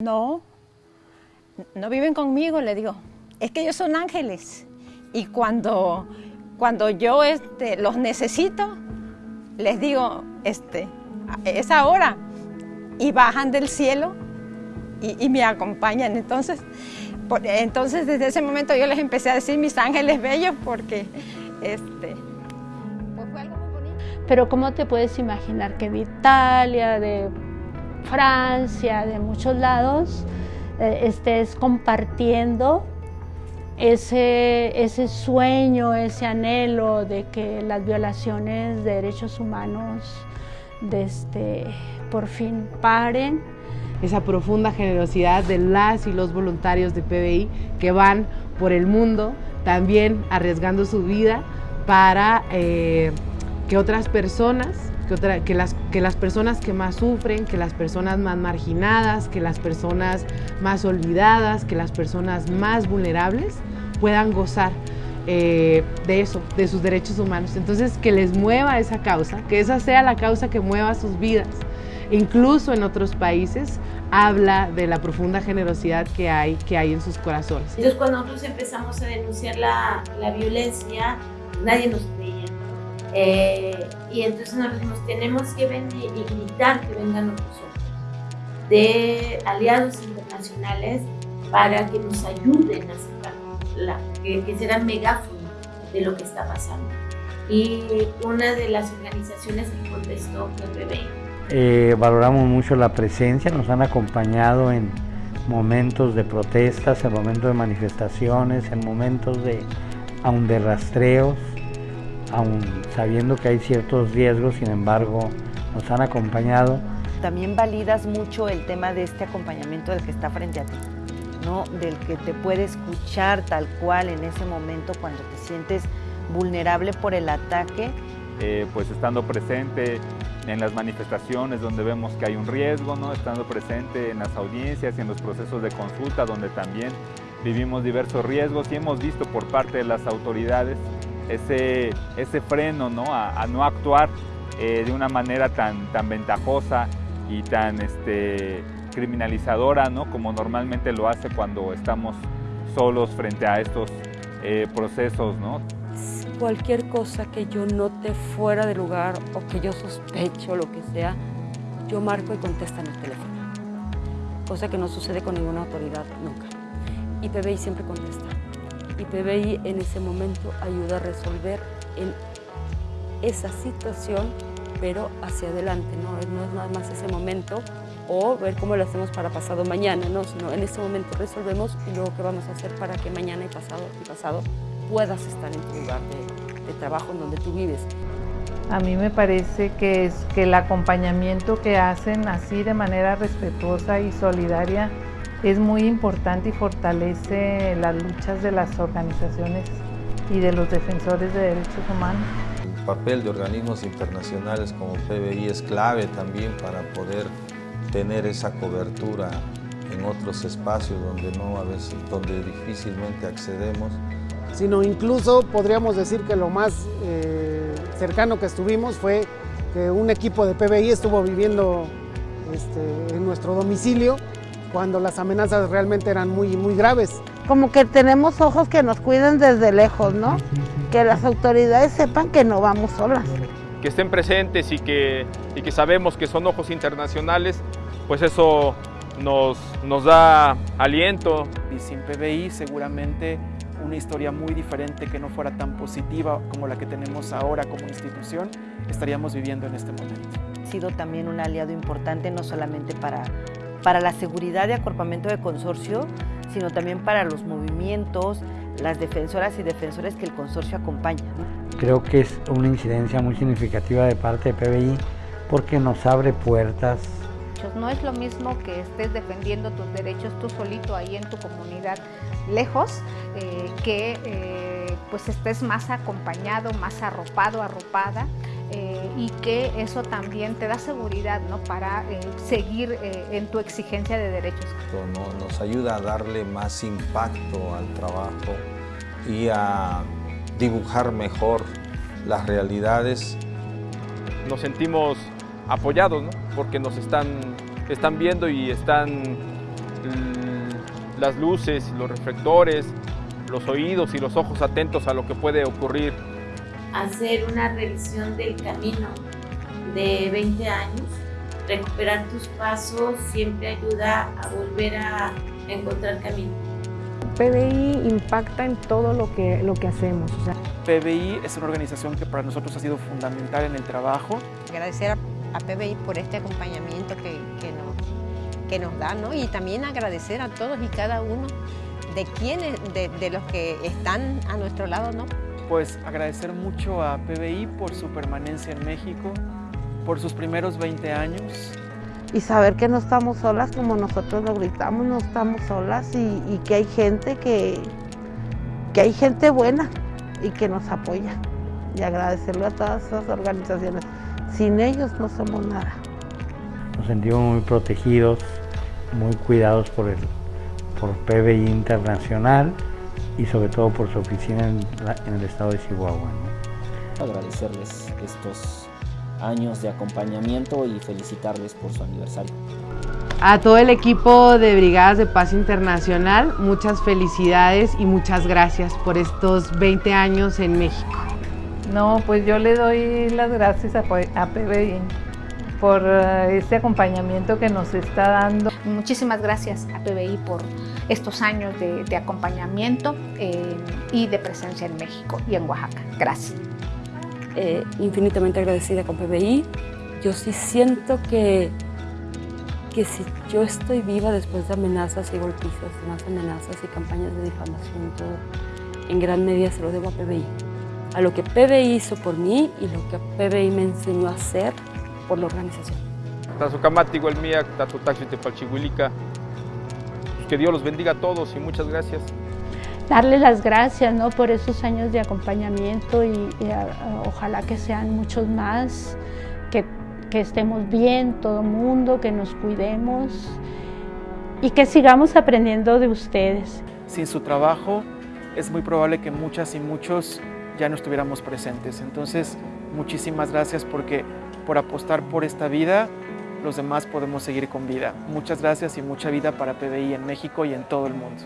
No, no viven conmigo, le digo. Es que ellos son ángeles. Y cuando, cuando yo este, los necesito, les digo, este, es ahora. Y bajan del cielo y, me acompañan. Entonces, entonces, desde ese momento yo les empecé a decir mis ángeles bellos porque este, pues fue algo muy bonito. Pero ¿cómo te puedes imaginar que de Italia, de Francia, de muchos lados, eh, estés compartiendo ese, ese sueño, ese anhelo de que las violaciones de derechos humanos de este, por fin paren? esa profunda generosidad de las y los voluntarios de PBI que van por el mundo también arriesgando su vida para eh, que otras personas, que, las, que las personas que más sufren, que las personas más marginadas, que las personas más olvidadas, que las personas más vulnerables puedan gozar eh, de eso, de sus derechos humanos. Entonces, que les mueva esa causa, que esa sea la causa que mueva sus vidas incluso en otros países, habla de la profunda generosidad que hay, que hay en sus corazones. Entonces cuando nosotros empezamos a denunciar la, la violencia, nadie nos. Eh, y entonces nos dijimos, tenemos que venir y gritar que vengan otros ojos de aliados internacionales para que nos ayuden a sacar, la, que, que serán megáfono de lo que está pasando. Y una de las organizaciones que contestó fue PBI. Eh, valoramos mucho la presencia, nos han acompañado en momentos de protestas, en momentos de manifestaciones, en momentos de, aún de rastreos, aún sabiendo que hay ciertos riesgos, sin embargo, nos han acompañado. También validas mucho el tema de este acompañamiento del que está frente a ti, ¿no? del que te puede escuchar tal cual en ese momento cuando te sientes vulnerable por el ataque. Eh, pues estando presente en las manifestaciones donde vemos que hay un riesgo, ¿no? estando presente en las audiencias y en los procesos de consulta donde también vivimos diversos riesgos y hemos visto por parte de las autoridades ese, ese freno ¿no? A, a no actuar eh, de una manera tan, tan ventajosa y tan este, criminalizadora ¿no? como normalmente lo hace cuando estamos solos frente a estos eh, procesos. ¿no? cualquier cosa que yo note fuera de lugar o que yo sospecho, lo que sea, yo marco y contesto en el teléfono. Cosa que no sucede con ninguna autoridad nunca. Y PBI siempre contesta. Y PBI en ese momento ayuda a resolver en esa situación, pero hacia adelante, ¿no? No es nada más ese momento o ver cómo lo hacemos para pasado mañana, ¿no? Sino en ese momento resolvemos y luego qué vamos a hacer para que mañana y pasado y pasado puedas estar en tu lugar de, de trabajo en donde tú vives. A mí me parece que, es, que el acompañamiento que hacen así de manera respetuosa y solidaria es muy importante y fortalece las luchas de las organizaciones y de los defensores de derechos humanos. El papel de organismos internacionales como PBI es clave también para poder tener esa cobertura en otros espacios donde, no, a veces, donde difícilmente accedemos sino incluso podríamos decir que lo más eh, cercano que estuvimos fue que un equipo de PBI estuvo viviendo este, en nuestro domicilio cuando las amenazas realmente eran muy, muy graves. Como que tenemos ojos que nos cuiden desde lejos, ¿no? Que las autoridades sepan que no vamos solas. Que estén presentes y que, y que sabemos que son ojos internacionales, pues eso nos, nos da aliento. Y sin PBI seguramente una historia muy diferente que no fuera tan positiva como la que tenemos ahora como institución, estaríamos viviendo en este momento. Ha sido también un aliado importante no solamente para, para la seguridad y acorpamiento de consorcio, sino también para los movimientos, las defensoras y defensores que el consorcio acompaña. Creo que es una incidencia muy significativa de parte de PBI porque nos abre puertas no es lo mismo que estés defendiendo tus derechos tú solito ahí en tu comunidad lejos, eh, que eh, pues estés más acompañado, más arropado, arropada. Eh, y que eso también te da seguridad ¿no? para eh, seguir eh, en tu exigencia de derechos. No, nos ayuda a darle más impacto al trabajo y a dibujar mejor las realidades. Nos sentimos apoyados, ¿no? porque nos están, están viendo y están las luces, los reflectores, los oídos y los ojos atentos a lo que puede ocurrir. Hacer una revisión del camino de 20 años, recuperar tus pasos siempre ayuda a volver a encontrar camino. PBI impacta en todo lo que, lo que hacemos. O sea. PBI es una organización que para nosotros ha sido fundamental en el trabajo. Agradecer a, a PBI por este acompañamiento que, que, nos, que nos da, ¿no? Y también agradecer a todos y cada uno de quienes, de, de los que están a nuestro lado, ¿no? Pues agradecer mucho a PBI por su permanencia en México, por sus primeros 20 años. Y saber que no estamos solas como nosotros lo gritamos, no estamos solas y, y que hay gente que, que hay gente buena y que nos apoya. Y agradecerlo a todas esas organizaciones. Sin ellos no somos nada. Nos sentimos muy protegidos, muy cuidados por, el, por PBI Internacional y sobre todo por su oficina en, la, en el estado de Chihuahua. ¿no? Agradecerles estos años de acompañamiento y felicitarles por su aniversario. A todo el equipo de Brigadas de Paz Internacional, muchas felicidades y muchas gracias por estos 20 años en México. No, pues yo le doy las gracias a, a PBI por este acompañamiento que nos está dando. Muchísimas gracias a PBI por estos años de, de acompañamiento eh, y de presencia en México y en Oaxaca. Gracias. Eh, infinitamente agradecida con PBI. Yo sí siento que, que si yo estoy viva después de amenazas y golpizas, más amenazas y campañas de difamación, todo, en gran medida se lo debo a PBI. A lo que PBI hizo por mí y lo que PBI me enseñó a hacer por la organización. Tepalchihuilica. Que Dios los bendiga a todos y muchas gracias darle las gracias ¿no? por esos años de acompañamiento y, y a, a, ojalá que sean muchos más, que, que estemos bien todo el mundo, que nos cuidemos y que sigamos aprendiendo de ustedes. Sin su trabajo es muy probable que muchas y muchos ya no estuviéramos presentes. Entonces, muchísimas gracias porque por apostar por esta vida, los demás podemos seguir con vida. Muchas gracias y mucha vida para PBI en México y en todo el mundo.